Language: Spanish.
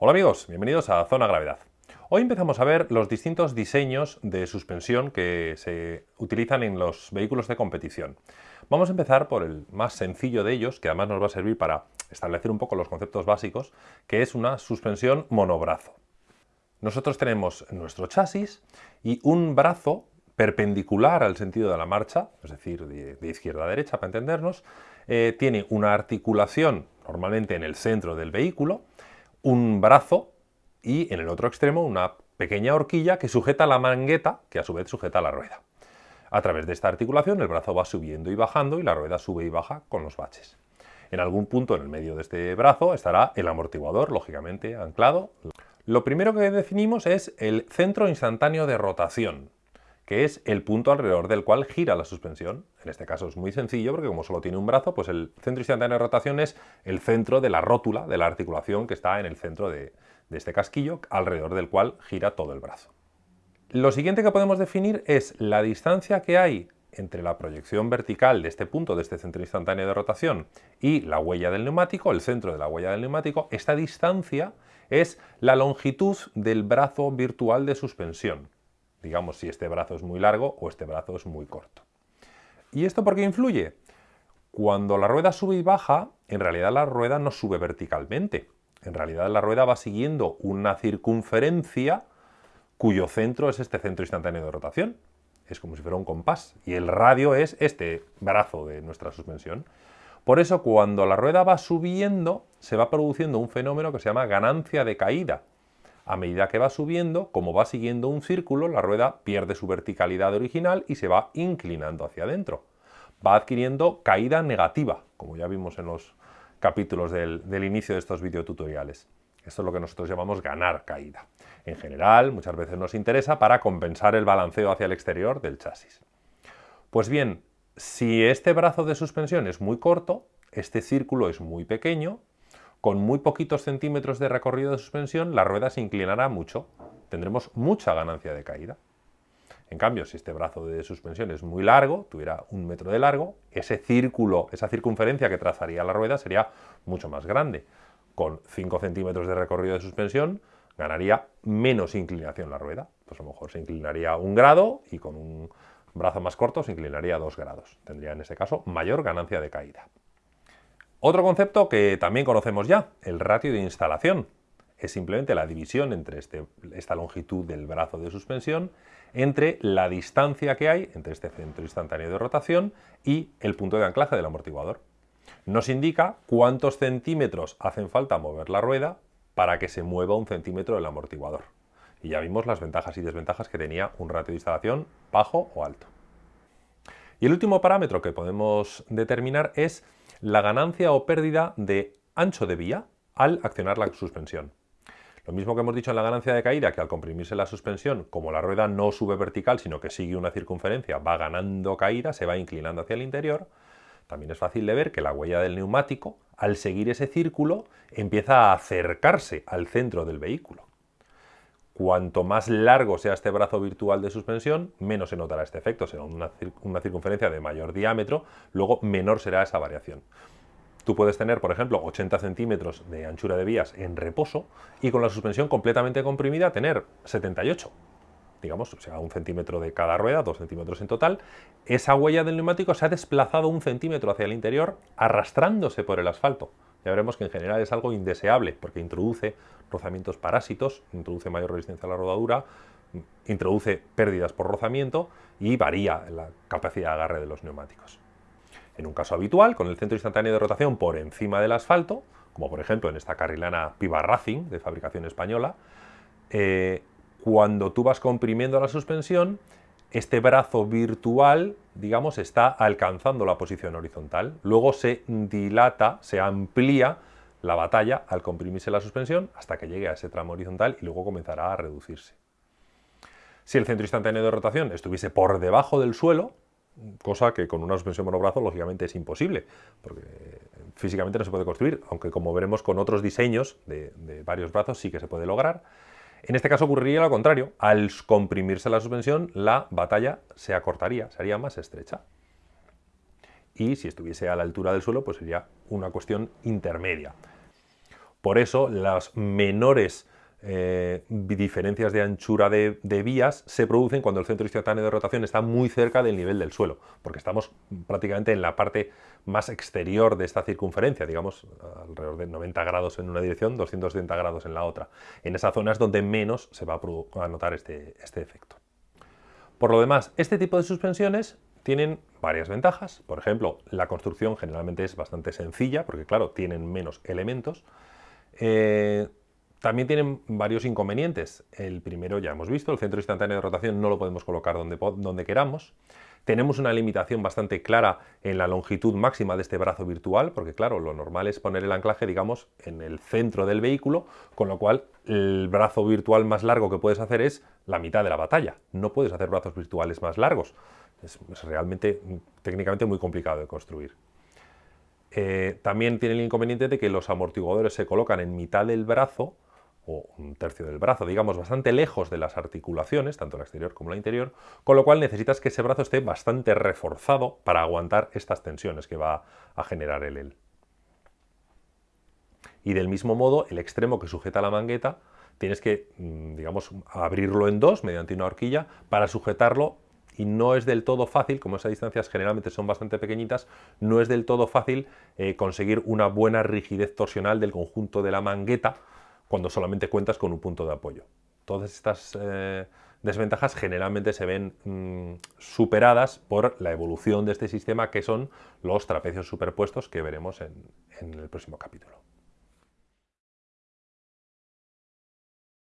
Hola amigos, bienvenidos a Zona Gravedad. Hoy empezamos a ver los distintos diseños de suspensión que se utilizan en los vehículos de competición. Vamos a empezar por el más sencillo de ellos, que además nos va a servir para establecer un poco los conceptos básicos, que es una suspensión monobrazo. Nosotros tenemos nuestro chasis y un brazo perpendicular al sentido de la marcha, es decir, de, izquierda a derecha para entendernos, eh, tiene una articulación normalmente en el centro del vehículo, un brazo y en el otro extremo una pequeña horquilla que sujeta la mangueta, que a su vez sujeta la rueda. A través de esta articulación el brazo va subiendo y bajando y la rueda sube y baja con los baches. En algún punto en el medio de este brazo estará el amortiguador, lógicamente anclado. Lo primero que definimos es el centro instantáneo de rotación, que es el punto alrededor del cual gira la suspensión. En este caso es muy sencillo porque como solo tiene un brazo, pues el centro instantáneo de rotación es el centro de la rótula, de la articulación que está en el centro de, de este casquillo, alrededor del cual gira todo el brazo. Lo siguiente que podemos definir es la distancia que hay entre la proyección vertical de este punto, de este centro instantáneo de rotación, y la huella del neumático, el centro de la huella del neumático, esta distancia es la longitud del brazo virtual de suspensión digamos si este brazo es muy largo o este brazo es muy corto. ¿Y esto por qué influye? Cuando la rueda sube y baja, en realidad la rueda no sube verticalmente. En realidad la rueda va siguiendo una circunferencia cuyo centro es este centro instantáneo de rotación. Es como si fuera un compás. Y el radio es este brazo de nuestra suspensión. Por eso cuando la rueda va subiendo, se va produciendo un fenómeno que se llama ganancia de caída. A medida que va subiendo, como va siguiendo un círculo, la rueda pierde su verticalidad original y se va inclinando hacia adentro. Va adquiriendo caída negativa, como ya vimos en los capítulos del, inicio de estos videotutoriales. Esto es lo que nosotros llamamos ganar caída. En general, muchas veces nos interesa para compensar el balanceo hacia el exterior del chasis. Pues bien, si este brazo de suspensión es muy corto, este círculo es muy pequeño, con muy poquitos centímetros de recorrido de suspensión, la rueda se inclinará mucho. Tendremos mucha ganancia de caída. En cambio, si este brazo de suspensión es muy largo, tuviera un metro de largo, ese círculo, esa circunferencia que trazaría la rueda sería mucho más grande. Con 5 centímetros de recorrido de suspensión, ganaría menos inclinación la rueda. Pues a lo mejor se inclinaría un grado y con un brazo más corto se inclinaría dos grados. Tendría en ese caso mayor ganancia de caída. Otro concepto que también conocemos ya, el ratio de instalación. Es simplemente la división entre este, esta longitud del brazo de suspensión entre la distancia que hay entre este centro instantáneo de rotación y el punto de anclaje del amortiguador. Nos indica cuántos centímetros hacen falta mover la rueda para que se mueva un centímetro del amortiguador. Y ya vimos las ventajas y desventajas que tenía un ratio de instalación bajo o alto. Y el último parámetro que podemos determinar es la ganancia o pérdida de ancho de vía al accionar la suspensión. Lo mismo que hemos dicho en la ganancia de caída, que al comprimirse la suspensión, como la rueda no sube vertical, sino que sigue una circunferencia, va ganando caída, se va inclinando hacia el interior, también es fácil de ver que la huella del neumático, al seguir ese círculo, empieza a acercarse al centro del vehículo. Cuanto más largo sea este brazo virtual de suspensión, menos se notará este efecto, será una, circunferencia de mayor diámetro, luego menor será esa variación. Tú puedes tener, por ejemplo, 80 centímetros de anchura de vías en reposo y con la suspensión completamente comprimida tener 78. Digamos, o sea, un centímetro de cada rueda, dos centímetros en total. Esa huella del neumático se ha desplazado un centímetro hacia el interior arrastrándose por el asfalto ya veremos que en general es algo indeseable porque introduce rozamientos parásitos, introduce mayor resistencia a la rodadura, introduce pérdidas por rozamiento y varía la capacidad de agarre de los neumáticos. En un caso habitual, con el centro instantáneo de rotación por encima del asfalto, como por ejemplo en esta carrilana Piva Racing de fabricación española, eh, cuando tú vas comprimiendo la suspensión, este brazo virtual, digamos, está alcanzando la posición horizontal. Luego se dilata, se amplía la batalla al comprimirse la suspensión hasta que llegue a ese tramo horizontal y luego comenzará a reducirse. Si el centro instantáneo de rotación estuviese por debajo del suelo, cosa que con una suspensión monobrazo lógicamente es imposible, porque físicamente no se puede construir, aunque como veremos con otros diseños de, de varios brazos sí que se puede lograr, en este caso ocurriría lo contrario, al comprimirse la suspensión la batalla se acortaría, sería más estrecha. Y si estuviese a la altura del suelo, pues sería una cuestión intermedia. Por eso las menores eh, diferencias de anchura de, vías se producen cuando el centro instantáneo de rotación está muy cerca del nivel del suelo, porque estamos prácticamente en la parte más exterior de esta circunferencia, digamos alrededor de 90 grados en una dirección, 270 grados en la otra. En esa zona es donde menos se va a, notar este, este efecto. Por lo demás, este tipo de suspensiones tienen varias ventajas. Por ejemplo, la construcción generalmente es bastante sencilla, porque claro, tienen menos elementos. Eh, también tienen varios inconvenientes. El primero ya hemos visto, el centro instantáneo de rotación no lo podemos colocar donde, donde queramos. Tenemos una limitación bastante clara en la longitud máxima de este brazo virtual, porque claro, lo normal es poner el anclaje, digamos, en el centro del vehículo, con lo cual el brazo virtual más largo que puedes hacer es la mitad de la batalla. No puedes hacer brazos virtuales más largos. Es, realmente técnicamente muy complicado de construir. Eh, también tiene el inconveniente de que los amortiguadores se colocan en mitad del brazo, o un tercio del brazo, digamos, bastante lejos de las articulaciones, tanto la exterior como la interior, con lo cual necesitas que ese brazo esté bastante reforzado para aguantar estas tensiones que va a generar el EL. Y del mismo modo, el extremo que sujeta la mangueta, tienes que, mm, digamos, abrirlo en dos mediante una horquilla para sujetarlo y no es del todo fácil, como esas distancias generalmente son bastante pequeñitas, no es del todo fácil eh, conseguir una buena rigidez torsional del conjunto de la mangueta cuando solamente cuentas con un punto de apoyo. Todas estas eh, desventajas generalmente se ven mm, superadas por la evolución de este sistema que son los trapecios superpuestos que veremos en el próximo capítulo.